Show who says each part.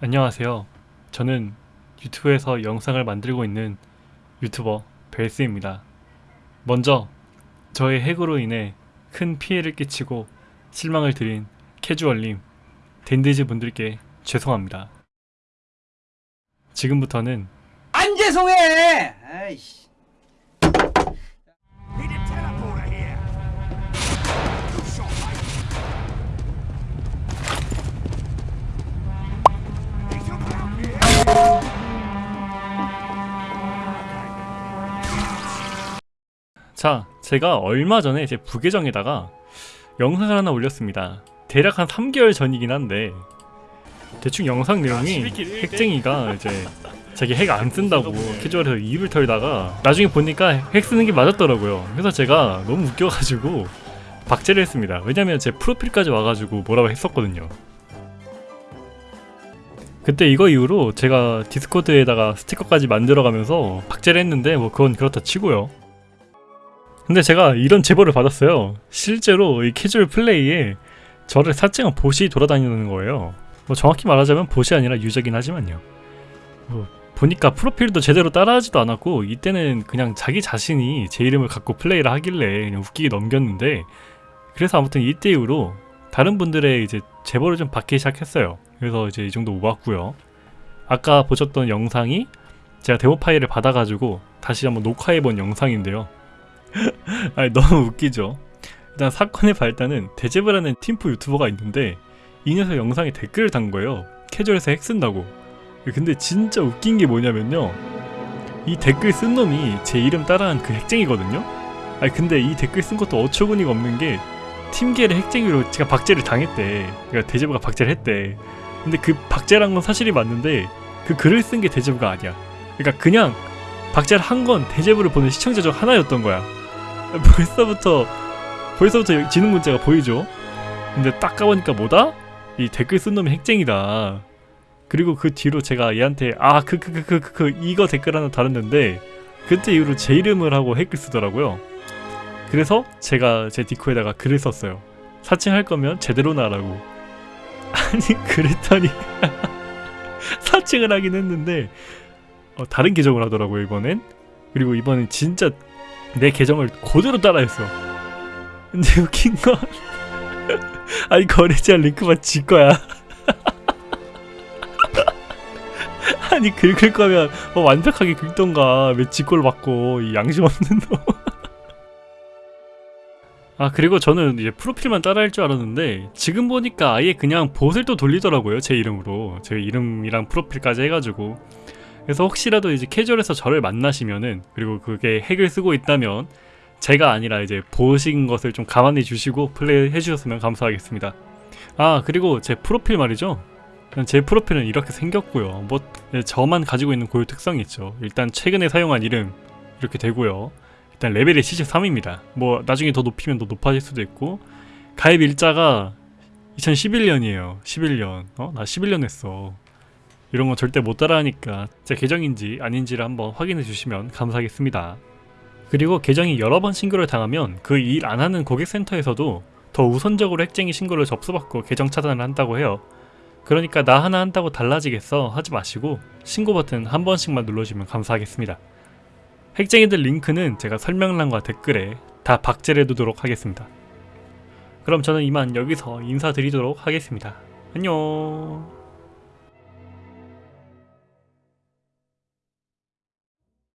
Speaker 1: 안녕하세요. 저는 유튜브에서 영상을 만들고 있는 유튜버 벨스입니다. 먼저 저의 핵으로 인해 큰 피해를 끼치고 실망을 드린 캐주얼님, 댄디즈 분들께 죄송합니다. 지금부터는
Speaker 2: 안 죄송해. 아이씨.
Speaker 1: 자, 제가 얼마 전에 제 부계정에다가 영상을 하나 올렸습니다. 대략 한 3개월 전이긴 한데 대충 영상 내용이 핵쟁이가 이제 자기 핵 안 쓴다고 캐주얼에서 입을 털다가 나중에 보니까 핵 쓰는 게 맞았더라고요. 그래서 제가 너무 웃겨가지고 박제를 했습니다. 왜냐면 제 프로필까지 와가지고 뭐라고 했었거든요. 그때 이거 이후로 제가 디스코드에다가 스티커까지 만들어가면서 박제를 했는데 뭐 그건 그렇다 치고요. 근데 제가 이런 제보를 받았어요. 실제로 이 캐주얼 플레이에 저를 사칭한 봇이 돌아다니는 거예요. 뭐 정확히 말하자면 봇이 아니라 유저긴 하지만요. 뭐 보니까 프로필도 제대로 따라하지도 않았고 이때는 그냥 자기 자신이 제 이름을 갖고 플레이를 하길래 그냥 웃기게 넘겼는데 그래서 아무튼 이때 이후로 다른 분들의 이제 제보를 좀 받기 시작했어요. 그래서 이제 이 정도 모았고요. 아까 보셨던 영상이 제가 데모 파일을 받아가지고 다시 한번 녹화해본 영상인데요. 아니 너무 웃기죠. 일단 사건의 발단은 대제브라는 팀프 유튜버가 있는데 이 녀석 영상에 댓글을 단 거예요. 캐주얼에서 핵 쓴다고. 근데 진짜 웃긴 게 뭐냐면요. 이 댓글 쓴 놈이 제 이름 따라한 그 핵쟁이거든요. 아니 근데 이 댓글 쓴 것도 어처구니가 없는 게 팀계를 핵쟁이로 제가 박제를 당했대. 그러니까 대제브가 박제를 했대. 근데 그 박제란 건 사실이 맞는데 그 글을 쓴 게 대제브가 아니야. 그러니까 그냥 박제를 한 건 대제브를 보는 시청자 중 하나였던 거야. 벌써부터 벌써부터 지능 문제가 보이죠. 근데 딱 가보니까 뭐다? 이 댓글 쓴 놈이 핵쟁이다. 그리고 그 뒤로 제가 얘한테 아 그 그 그 그그 이거 댓글 하나 달았는데 그때 이후로 제 이름을 하고 핵을 쓰더라고요. 그래서 제가 제 디코에다가 글을 썼어요. 사칭할 거면 제대로 나라고. 아니 그랬더니 사칭을 하긴 했는데 어, 다른 계정을 하더라고요 이번엔. 그리고 이번엔 진짜 내 계정을 그대로 따라했어. 근데 웃긴 건 아니 거래자 링크만 지 거야. 아니 긁을 거면 뭐 완벽하게 긁던가 왜 지꼴 받고 이 양심 없는 놈. 아 그리고 저는 이제 프로필만 따라할 줄 알았는데 지금 보니까 아예 그냥 봇을 또 돌리더라고요 제 이름으로 제 이름이랑 프로필까지 해가지고 그래서 혹시라도 이제 캐주얼에서 저를 만나시면은 그리고 그게 핵을 쓰고 있다면 제가 아니라 이제 보신 것을 좀 감안해 주시고 플레이 해주셨으면 감사하겠습니다. 아 그리고 제 프로필 말이죠. 제 프로필은 이렇게 생겼고요. 뭐 네, 저만 가지고 있는 고유 특성이 있죠. 일단 최근에 사용한 이름 이렇게 되고요. 일단 레벨이 73입니다. 뭐 나중에 더 높이면 더 높아질 수도 있고 가입 일자가 2011년이에요. 11년. 어? 나 11년 했어. 이런 거 절대 못 따라하니까 제 계정인지 아닌지를 한번 확인해 주시면 감사하겠습니다. 그리고 계정이 여러 번 신고를 당하면 그 일 안 하는 고객센터에서도 더 우선적으로 핵쟁이 신고를 접수받고 계정 차단을 한다고 해요. 그러니까 나 하나 한다고 달라지겠어 하지 마시고 신고 버튼 한 번씩만 눌러주면 감사하겠습니다. 핵쟁이들 링크는 제가 설명란과 댓글에 다 박제를 해두도록 하겠습니다. 그럼 저는 이만 여기서 인사드리도록 하겠습니다. 안녕